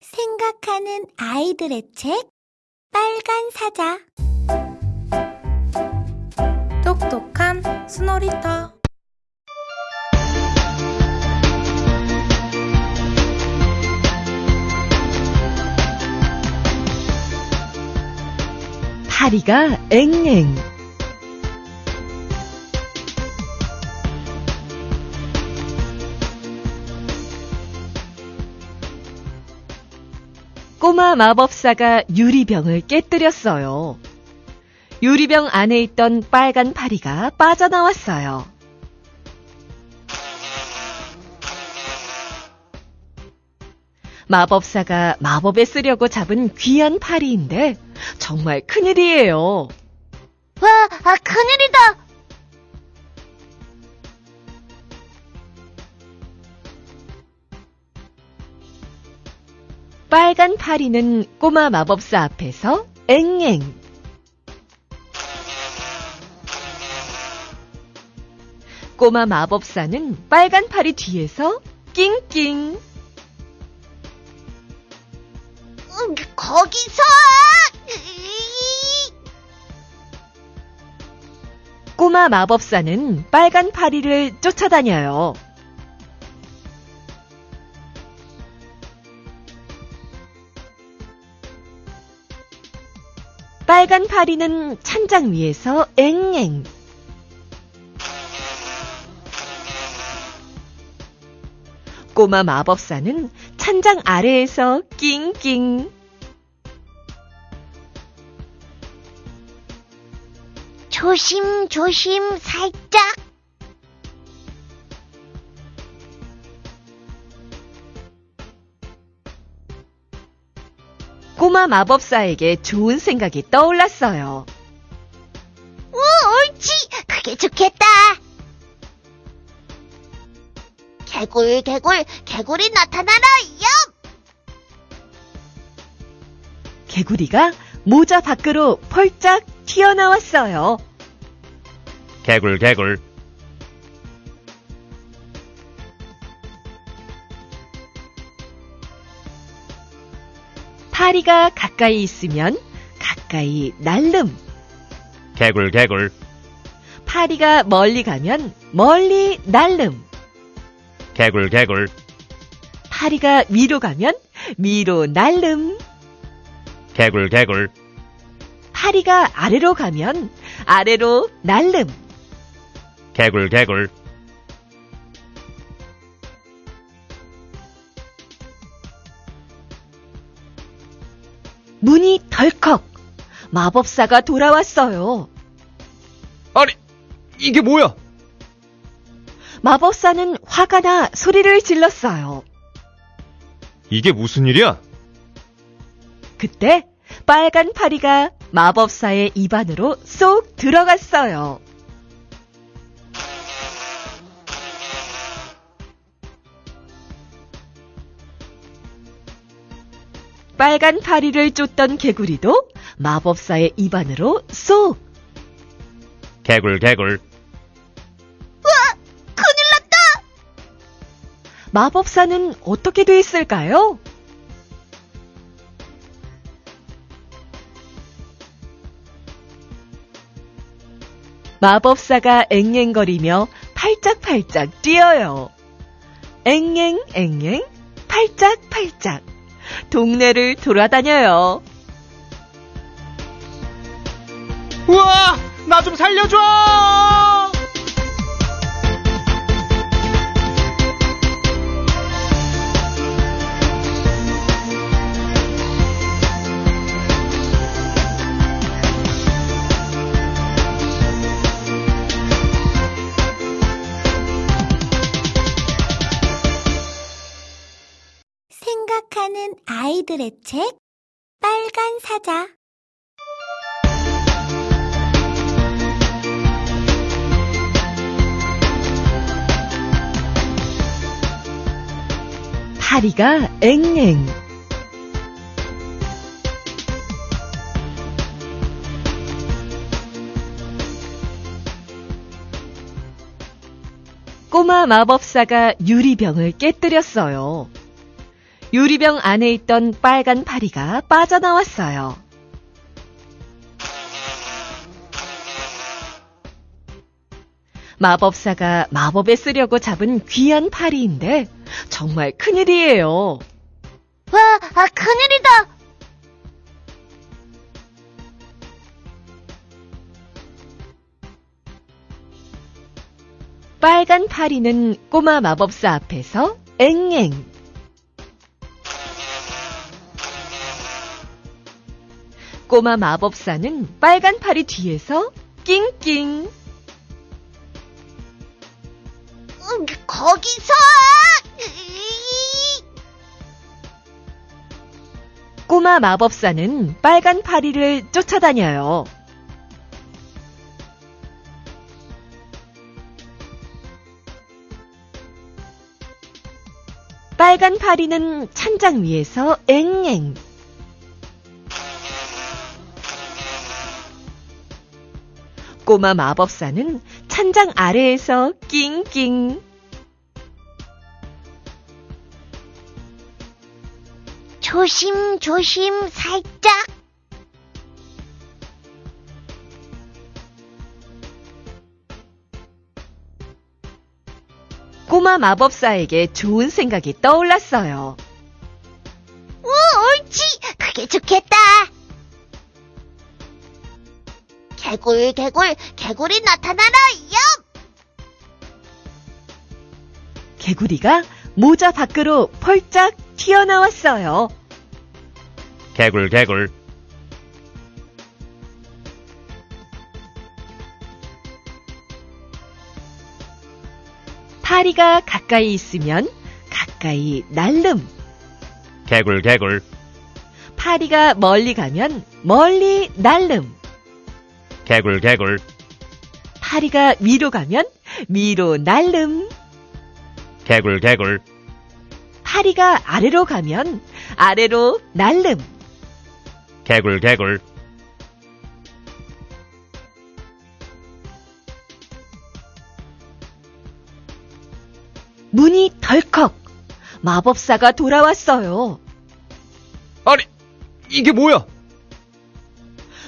생각하는 아이들의 책 빨간 사자. 똑똑한 스노리터. 파리가 앵앵 꼬마 마법사가 유리병을 깨뜨렸어요. 유리병 안에 있던 빨간 파리가 빠져나왔어요. 마법사가 마법에 쓰려고 잡은 귀한 파리인데 정말 큰일이에요. 와, 아, 큰일 파리는 꼬마 마법사 앞에서 앵앵. 꼬마 마법사는 빨간 파리 뒤에서 낑낑. 음, 거기서! 꼬마 마법사는 빨간 파리를 쫓아다녀요. 빨간 파리는 찬장 위에서 앵앵. 꼬마 마법사는 찬장 아래에서 낑낑. 조심, 조심, 살짝. 꼬마 마법사에게 좋은 생각이 떠올랐어요. 오, 옳지! 그게 좋겠다! 개굴, 개굴, 개굴이 나타나라! 엽! 개구리가 모자 밖으로 펄짝 튀어나왔어요. 개굴 개굴 파리가 가까이 있으면 가까이 날름. 개굴 개굴 파리가 멀리 가면 멀리 날름. 개굴 개굴 파리가 위로 가면 위로 날름. 개굴 개굴 파리가 아래로 가면 아래로 날름. 개굴 개굴 문이 덜컥. 마법사가 돌아왔어요. 아니 이게 뭐야 마법사는 화가 나 소리를 질렀어요. 이게 무슨 일이야 그때 빨간 파리가 마법사의 입안으로 쏙 들어갔어요. 빨간 파리를 쫓던 개구리도 마법사의 입안으로 쏙! 개굴 개굴 큰일 났다! 마법사는 어떻게 돼 있을까요? 마법사가 앵앵거리며 팔짝팔짝 뛰어요. 앵앵앵앵 팔짝팔짝 동네를 돌아다녀요. 우와 나 좀 살려줘 아이들의 책 빨간 사자 파리가 앵앵 꼬마 마법사가 유리병을 깨뜨렸어요. 유리병 안에 있던 빨간 파리가 빠져나왔어요. 마법사가 마법에 쓰려고 잡은 귀한 파리인데 정말 큰일이에요. 와, 아, 큰일이다. 빨간 파리는 꼬마 마법사 앞에서 앵앵. 꼬마 마법사는 빨간 파리 뒤에서 낑낑. 음, 거기서! 꼬마 마법사는 빨간 파리를 쫓아다녀요. 빨간 파리는 찬장 위에서 앵앵. 꼬마 마법사는 찬장 아래에서 낑낑. 조심, 조심, 살짝. 꼬마 마법사에게 좋은 생각이 떠올랐어요. 오, 옳지. 그게 좋겠다. 개굴, 개굴, 개굴이 나타나라, 엽! 개구리가 모자 밖으로 펄짝 튀어나왔어요. 개굴 개굴. 파리가 가까이 있으면 가까이 날름. 개굴 개굴. 파리가 멀리 가면 멀리 날름. 개굴 개굴. 파리가 위로 가면 위로 날름. 개굴 개굴. 파리가 아래로 가면 아래로 날름. 개굴 개굴. 문이 덜컥. 마법사가 돌아왔어요. 아니, 이게 뭐야?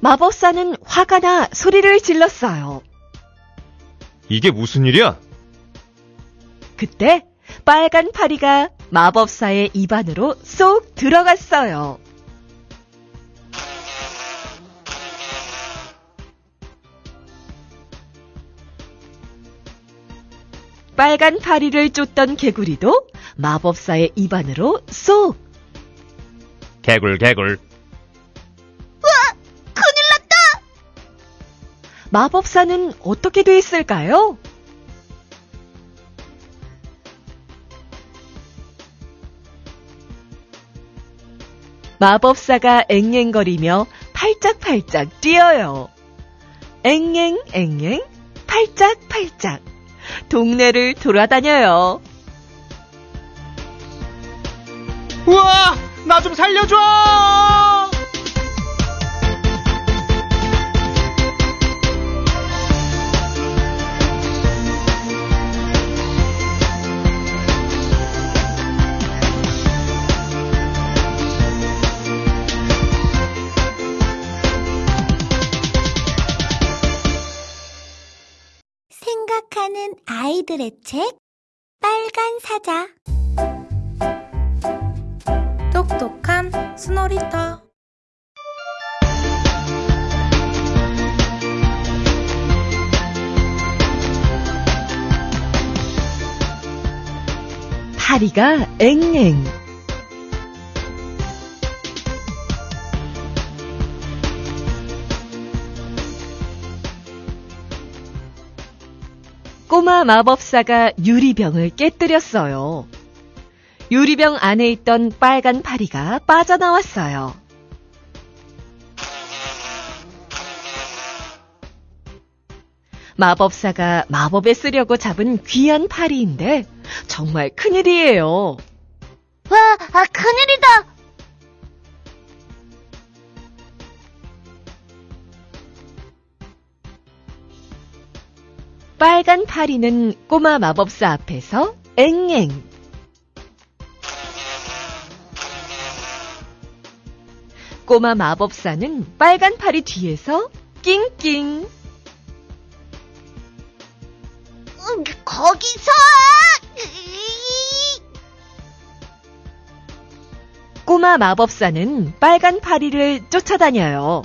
마법사는 화가 나 소리를 질렀어요. 이게 무슨 일이야? 그때 빨간 파리가 마법사의 입안으로 쏙 들어갔어요. 빨간 파리를 쫓던 개구리도 마법사의 입안으로 쏙! 개굴 개굴. 마법사는 어떻게 됐을까요? 마법사가 앵앵거리며 팔짝팔짝 뛰어요. 앵앵앵앵 팔짝팔짝 동네를 돌아다녀요. 우와! 나 좀 살려줘! 생각하는 아이들의 책, 빨간 사자. 똑똑한 스노리터 파리가 앵앵 꼬마 마법사가 유리병을 깨뜨렸어요. 유리병 안에 있던 빨간 파리가 빠져나왔어요. 마법사가 마법에 쓰려고 잡은 귀한 파리인데 정말 큰일이에요. 와, 아, 큰일이다! 빨간 파리는 꼬마 마법사 앞에서 앵앵. 꼬마 마법사는 빨간 파리 뒤에서 낑낑. 음, 거기서! 꼬마 마법사는 빨간 파리를 쫓아다녀요.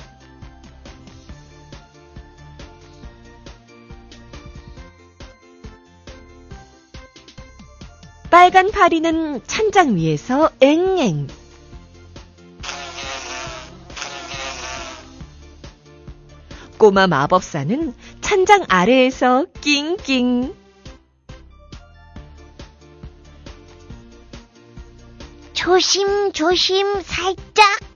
빨간 파리는 찬장 위에서 앵앵. 꼬마 마법사는 찬장 아래에서 낑낑. 조심, 조심, 살짝.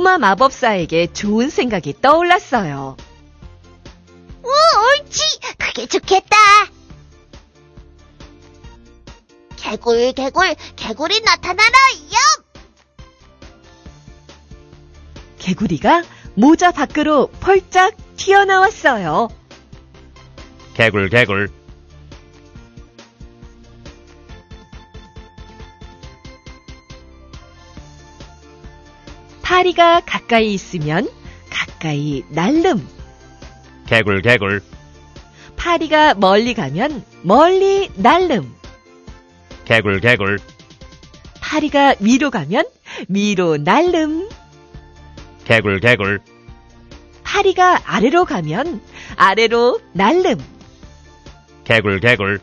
꼬마 마법사에게 좋은 생각이 떠올랐어요. 오, 옳지! 그게 좋겠다! 개굴, 개굴, 개굴이 나타나라! 엽! 개구리가 모자 밖으로 펄짝 튀어나왔어요. 개굴 개굴. 파리가 가까이 있으면 가까이 날름. 개굴 개굴. 파리가 멀리 가면 멀리 날름. 개굴 개굴. 파리가 위로 가면 위로 날름. 개굴 개굴. 파리가 아래로 가면 아래로 날름. 개굴 개굴.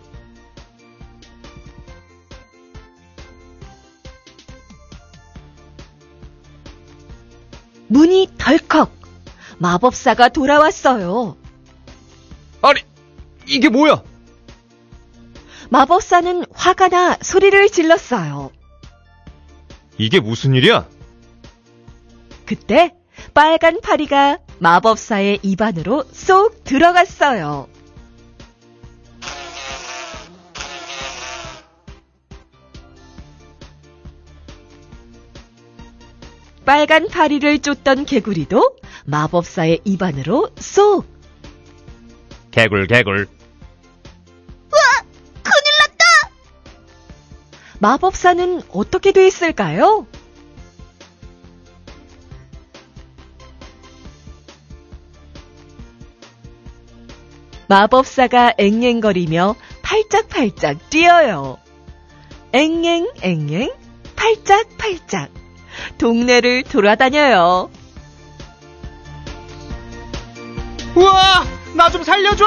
문이 덜컥. 마법사가 돌아왔어요. 아니, 이게 뭐야? 마법사는 화가 나 소리를 질렀어요. 이게 무슨 일이야? 그때 빨간 파리가 마법사의 입안으로 쏙 들어갔어요. 빨간 파리를 쫓던 개구리도 마법사의 입안으로 쏙! 개굴 개굴. 큰일 났다! 마법사는 어떻게 됐을까요? 마법사가 앵앵거리며 팔짝팔짝 뛰어요. 앵앵앵앵 팔짝팔짝 동네를 돌아다녀요. 우와! 나 좀 살려줘!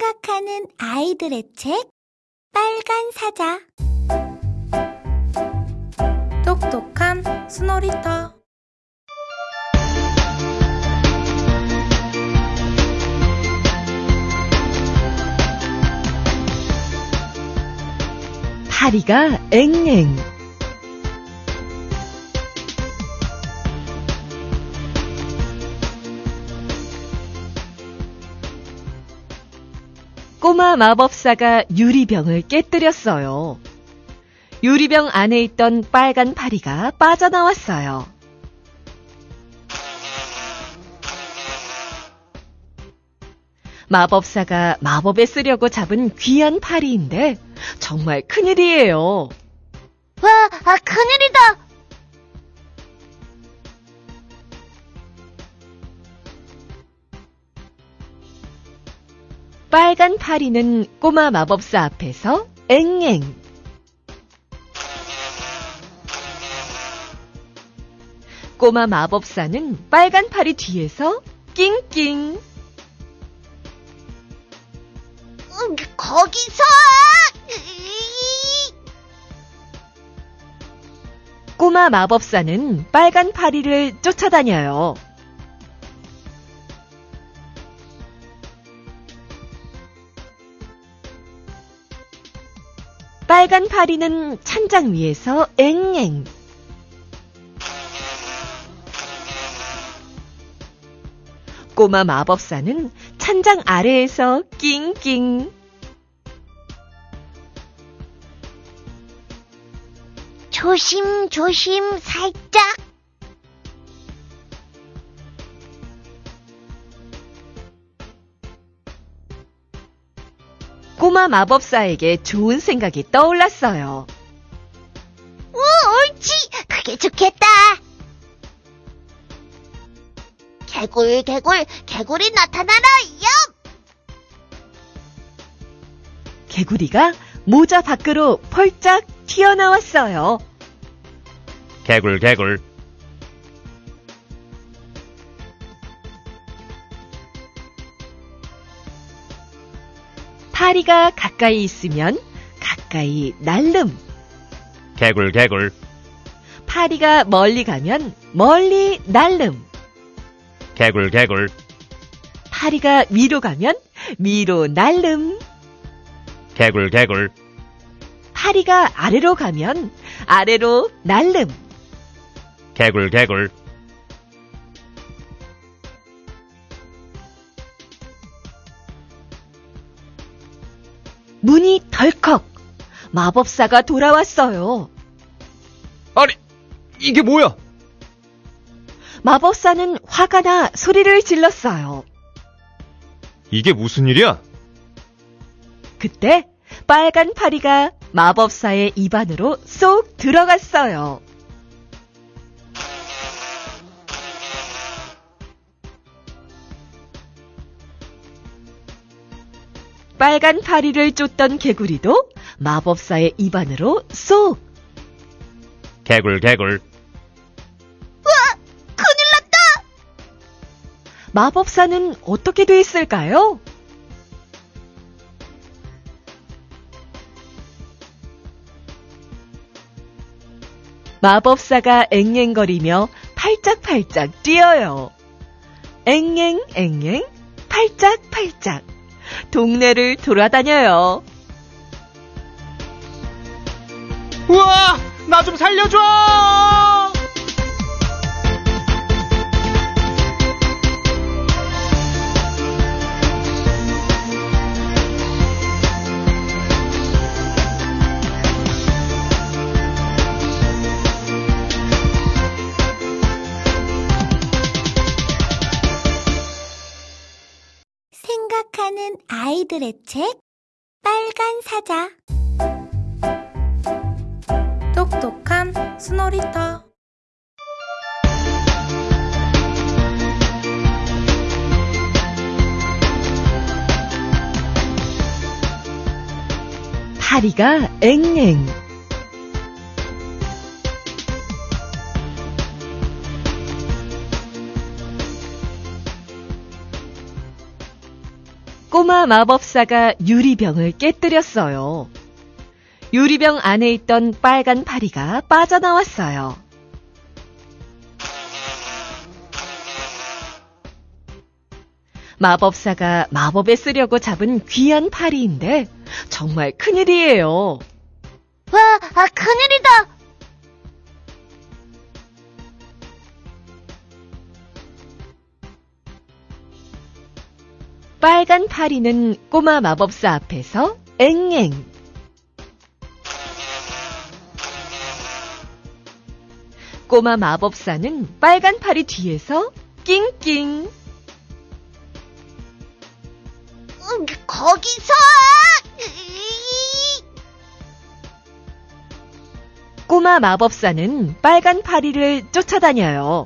생각하는 아이들의 책, 빨간 사자. 똑똑한 스노리터 파리가 앵앵 꼬마 마법사가 유리병을 깨뜨렸어요. 유리병 안에 있던 빨간 파리가 빠져나왔어요. 마법사가 마법에 쓰려고 잡은 귀한 파리인데 정말 큰일이에요. 와, 아, 큰일이다! 파리는 꼬마 마법사 앞에서 앵앵. 꼬마 마법사는 빨간 파리 뒤에서 낑낑. 음, 거기서! 꼬마 마법사는 빨간 파리를 쫓아다녀요. 빨간 파리는 찬장 위에서 앵앵. 꼬마 마법사는 찬장 아래에서 낑낑. 조심, 조심, 살짝. 꼬마 마법사에게 좋은 생각이 떠올랐어요. 오, 옳지. 그게 좋겠다. 개굴, 개굴, 개굴이 나타나라, 얍! 개구리가 모자 밖으로 펄짝 튀어나왔어요. 개굴 개굴. 파리가 가까이 있으면 가까이 날름. 개굴 개굴. 파리가 멀리 가면 멀리 날름. 개굴 개굴. 파리가 위로 가면 위로 날름. 개굴 개굴. 파리가 아래로 가면 아래로 날름. 개굴 개굴. 문이 덜컥. 마법사가 돌아왔어요. 아니, 이게 뭐야? 마법사는 화가 나 소리를 질렀어요. 이게 무슨 일이야? 그때 빨간 파리가 마법사의 입안으로 쏙 들어갔어요. 빨간 파리를 쫓던 개구리도 마법사의 입안으로 쏙! 개굴 개굴. 큰일 났다! 마법사는 어떻게 됐을까요? 마법사가 앵앵거리며 팔짝팔짝 뛰어요. 앵앵앵앵 팔짝팔짝 동네를 돌아다녀요. 우와! 나 좀 살려줘! 아이들의 책, 빨간 사자. 똑똑한 스노리터 파리가 앵앵 꼬마 마법사가 유리병을 깨뜨렸어요. 유리병 안에 있던 빨간 파리가 빠져나왔어요. 마법사가 마법에 쓰려고 잡은 귀한 파리인데 정말 큰일이에요. 와, 아, 큰일이다! 빨간 파리는 꼬마 마법사 앞에서 앵앵. 꼬마 마법사는 빨간 파리 뒤에서 낑낑. 음, 거기서! 꼬마 마법사는 빨간 파리를 쫓아다녀요.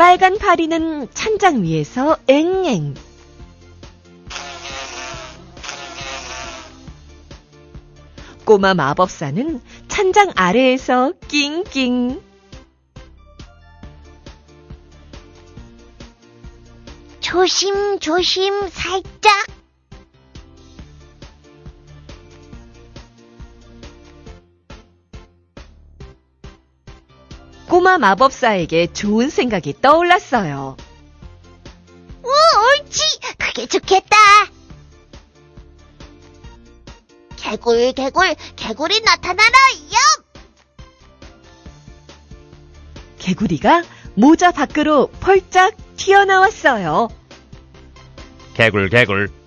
빨간 파리는 찬장 위에서 앵앵. 꼬마 마법사는 찬장 아래에서 낑낑. 조심, 조심, 살짝. 꼬마 마법사에게 좋은 생각이 떠올랐어요. 오, 옳지. 그게 좋겠다. 개굴, 개굴, 개굴이 나타나라, 얍! 개구리가 모자 밖으로 펄짝 튀어나왔어요. 개굴 개굴.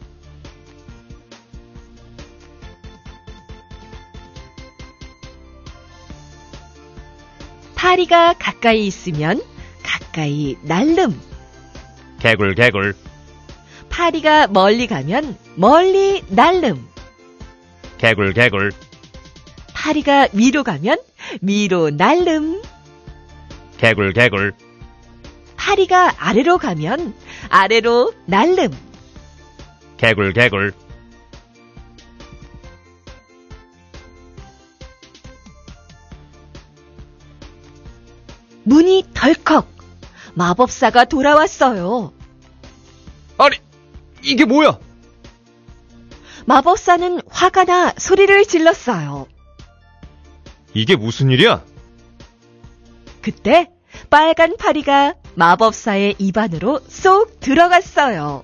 파리가 가까이 있으면 가까이 날름. 개굴 개굴. 파리가 멀리 가면 멀리 날름. 개굴 개굴. 파리가 위로 가면 위로 날름. 개굴 개굴. 파리가 아래로 가면 아래로 날름. 개굴 개굴. 문이 덜컥. 마법사가 돌아왔어요. 아니, 이게 뭐야? 마법사는 화가 나 소리를 질렀어요. 이게 무슨 일이야? 그때 빨간 파리가 마법사의 입안으로 쏙 들어갔어요.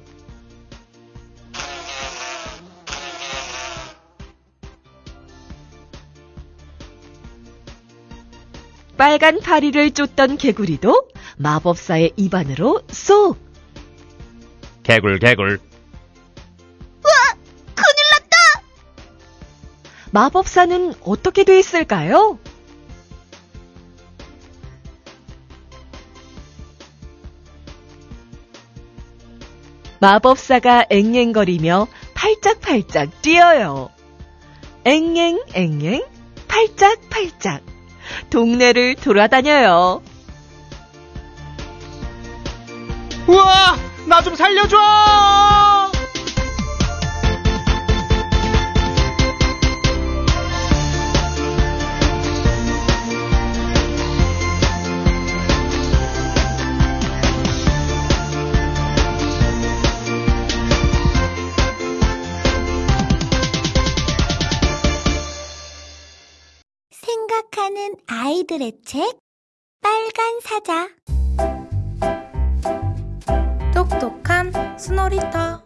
빨간 파리를 쫓던 개구리도 마법사의 입안으로 쏙! 개굴 개굴. 큰일 났다! 마법사는 어떻게 됐을까요? 마법사가 앵앵거리며 팔짝팔짝 뛰어요. 앵앵앵앵 팔짝팔짝 동네를 돌아다녀요. 우와! 나 좀 살려줘! 생각하는 아이들의 책, 빨간 사자. 똑똑한 스노리터